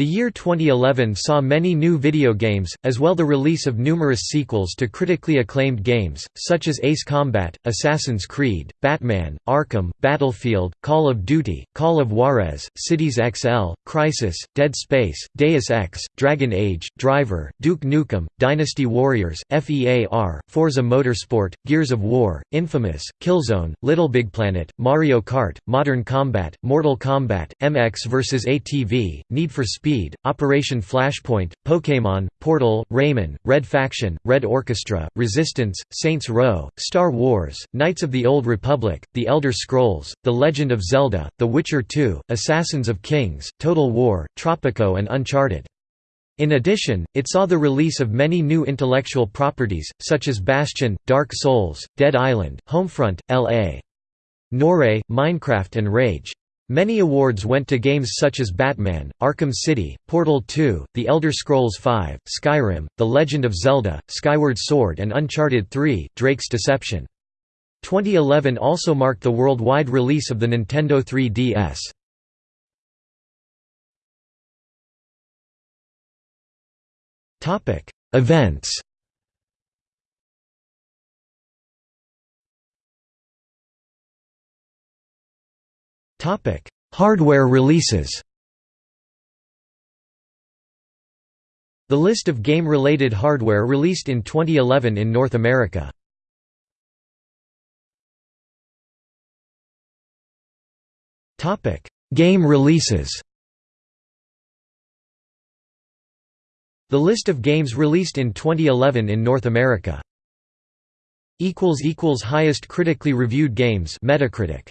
The year 2011 saw many new video games, as well the release of numerous sequels to critically acclaimed games, such as Ace Combat, Assassin's Creed, Batman, Arkham, Battlefield, Call of Duty, Call of Juarez, Cities XL, Crysis, Dead Space, Deus Ex, Dragon Age, Driver, Duke Nukem, Dynasty Warriors, FEAR, Forza Motorsport, Gears of War, Infamous, Killzone, LittleBigPlanet, Mario Kart, Modern Combat, Mortal Kombat, MX vs ATV, Need for Speed Speed, Operation Flashpoint, Pokémon, Portal, Rayman, Red Faction, Red Orchestra, Resistance, Saints Row, Star Wars, Knights of the Old Republic, The Elder Scrolls, The Legend of Zelda, The Witcher 2, Assassins of Kings, Total War, Tropico and Uncharted. In addition, it saw the release of many new intellectual properties, such as Bastion, Dark Souls, Dead Island, Homefront, L.A. Noire, Minecraft and Rage. Many awards went to games such as Batman, Arkham City, Portal 2, The Elder Scrolls V, Skyrim, The Legend of Zelda, Skyward Sword and Uncharted 3, Drake's Deception. 2011 also marked the worldwide release of the Nintendo 3DS. Events Topic: Hardware releases. The list of game-related hardware released in 2011 in North America. Topic: Game releases. The list of games released in 2011 in North America. equals equals highest critically reviewed games Metacritic